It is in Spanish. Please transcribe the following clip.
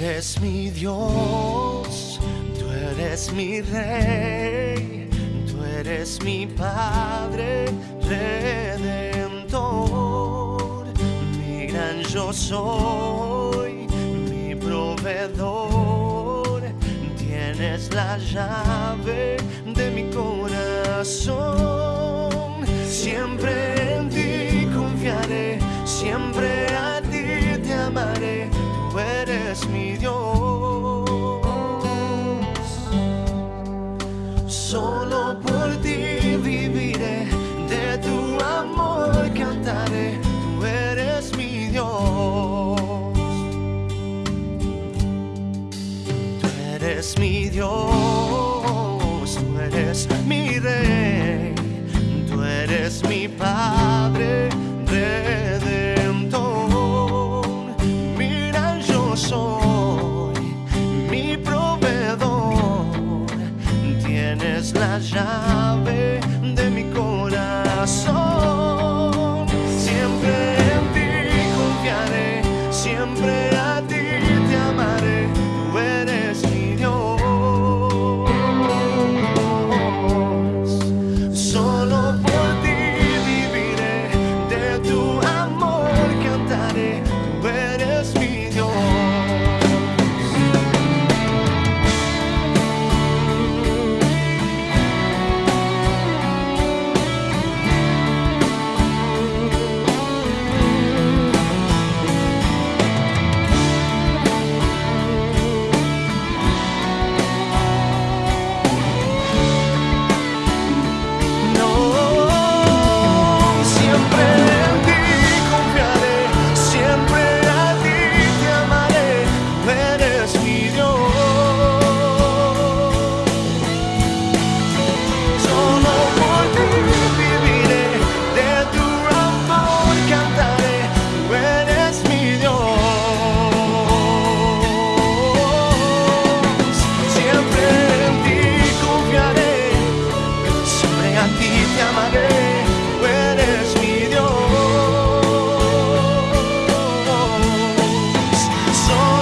Eres mi Dios, tú eres mi rey, tú eres mi Padre redentor, yo soy, mi proveedor, tienes la llave de mi corazón, siempre en ti confiaré, siempre a ti te amaré, tú eres mi Dios. Dios, tú eres mi rey, tú eres mi Padre redentor. Mira, yo soy mi proveedor, tienes la llave de mi corazón. so